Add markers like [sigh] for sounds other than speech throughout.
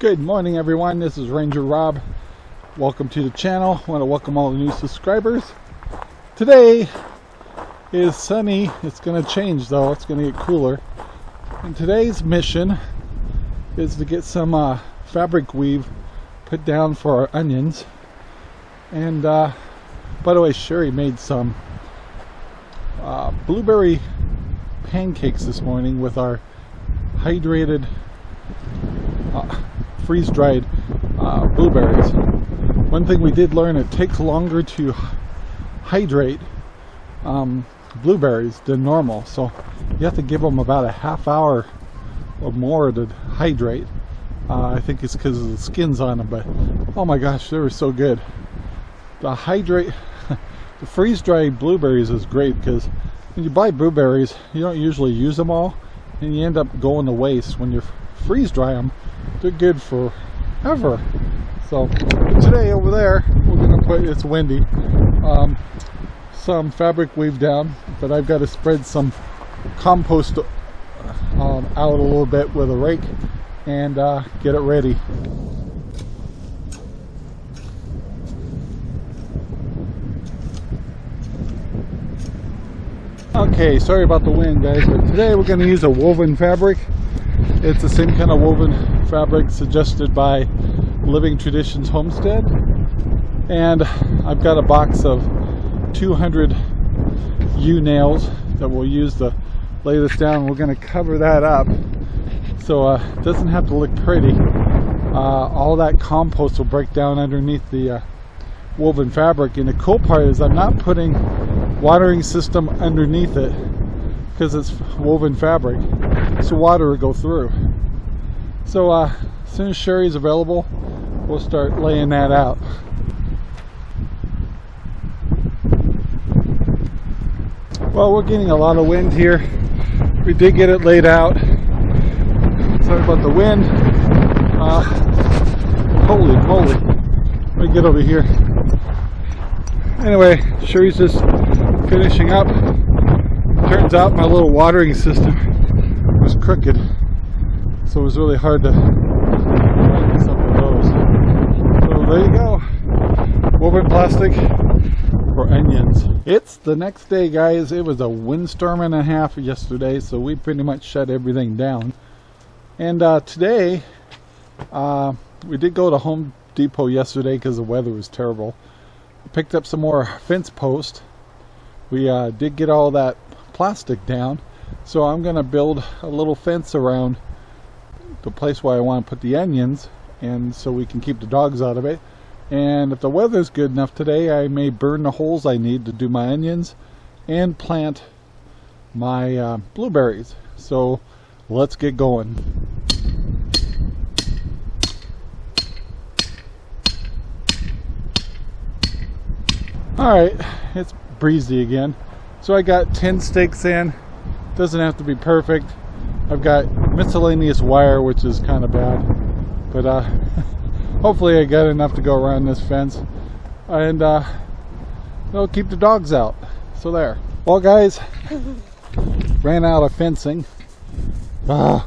Good morning everyone, this is Ranger Rob. Welcome to the channel. I want to welcome all the new subscribers. Today is sunny. It's going to change though. It's going to get cooler. And today's mission is to get some uh, fabric weave put down for our onions. And uh, by the way, Sherry made some uh, blueberry pancakes this morning with our hydrated freeze-dried uh, blueberries. One thing we did learn, it takes longer to hydrate um, blueberries than normal. So you have to give them about a half hour or more to hydrate. Uh, I think it's because of the skins on them, but oh my gosh, they were so good. The hydrate, [laughs] the freeze-dried blueberries is great because when you buy blueberries, you don't usually use them all, and you end up going to waste. When you freeze dry them, they're good for ever. So today over there, we're gonna put, it's windy, um, some fabric weave down, but I've got to spread some compost um, out a little bit with a rake and uh, get it ready. Okay, sorry about the wind guys, but today we're going to use a woven fabric. It's the same kind of woven fabric suggested by Living Traditions Homestead. And I've got a box of 200 U-nails that we'll use to lay this down. We're going to cover that up so uh, it doesn't have to look pretty. Uh, all that compost will break down underneath the uh, woven fabric. And the cool part is I'm not putting watering system underneath it because it's woven fabric. So water will go through. So uh, as soon as Sherry's available, we'll start laying that out. Well, we're getting a lot of wind here. We did get it laid out. Sorry about the wind. Uh, holy moly. Let me get over here. Anyway, Sherry's just finishing up. Turns out my little watering system was crooked. So it was really hard to find some of those. So there you go. Woven plastic for onions. It's the next day guys. It was a windstorm and a half yesterday so we pretty much shut everything down. And uh, today uh, we did go to Home Depot yesterday because the weather was terrible. Picked up some more fence posts. We uh, did get all that plastic down so I'm gonna build a little fence around the place where I want to put the onions and so we can keep the dogs out of it and if the weather's good enough today, I may burn the holes I need to do my onions and plant my uh, blueberries. So let's get going. Alright, it's breezy again. So I got 10 stakes in. Doesn't have to be perfect. I've got miscellaneous wire, which is kind of bad. But uh, [laughs] hopefully I got enough to go around this fence. And uh, it'll keep the dogs out. So there. Well guys [laughs] ran out of fencing. Ah,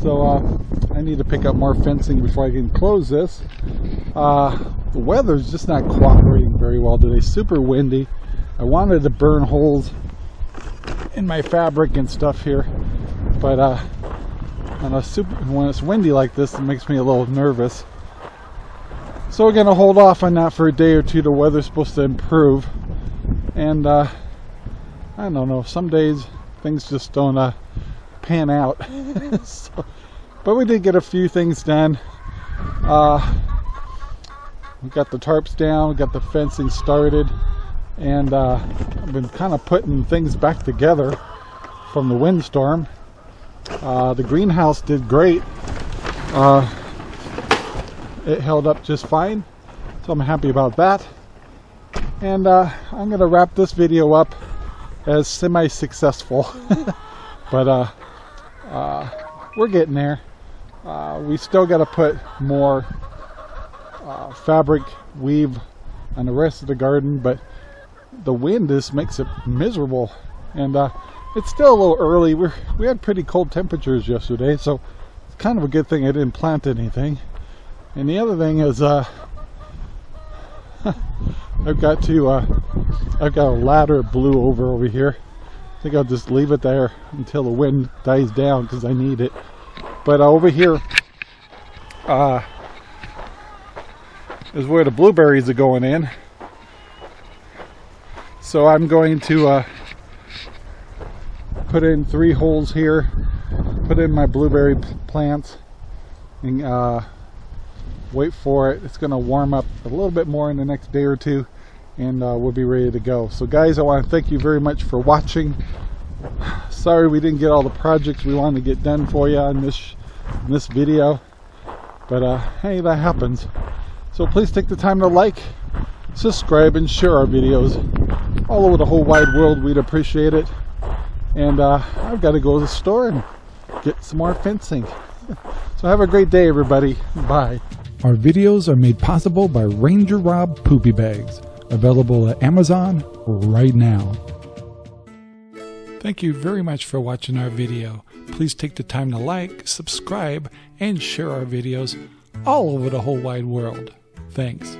so uh, I need to pick up more fencing before I can close this. Uh, the weather's just not cooperating very well today. Super windy I wanted to burn holes in my fabric and stuff here but uh, super, when it's windy like this it makes me a little nervous so we're gonna hold off on that for a day or two. The weather's supposed to improve. And uh, I don't know, some days things just don't uh, pan out. [laughs] so, but we did get a few things done. Uh, we got the tarps down, we got the fencing started, and uh, I've been kind of putting things back together from the windstorm. Uh, the greenhouse did great. Uh, it held up just fine so I'm happy about that and uh, I'm gonna wrap this video up as semi-successful [laughs] but uh, uh, we're getting there we still got to put more fabric weave on the rest of the garden but the wind just makes it miserable and uh, it's still a little early We're, we had pretty cold temperatures yesterday so it's kind of a good thing I didn't plant anything. And the other thing is, uh, [laughs] I've got to, uh, I've got a ladder blew over over here. I think I'll just leave it there until the wind dies down because I need it. But uh, over here uh, is where the blueberries are going in. So I'm going to uh, put in three holes here, put in my blueberry plants, and uh, wait for it. It's going to warm up a little bit more in the next day or two and uh, we'll be ready to go. So guys, I want to thank you very much for watching. Sorry we didn't get all the projects we wanted to get done for you in this, in this video. But uh, hey, that happens. So please take the time to like, subscribe, and share our videos all over the whole wide world. We'd appreciate it. And uh, I've got to go to the store and get some more fencing. [laughs] so have a great day, everybody. Bye. Our videos are made possible by Ranger Rob Poopy Bags, available at Amazon right now. Thank you very much for watching our video. Please take the time to like, subscribe, and share our videos all over the whole wide world. Thanks.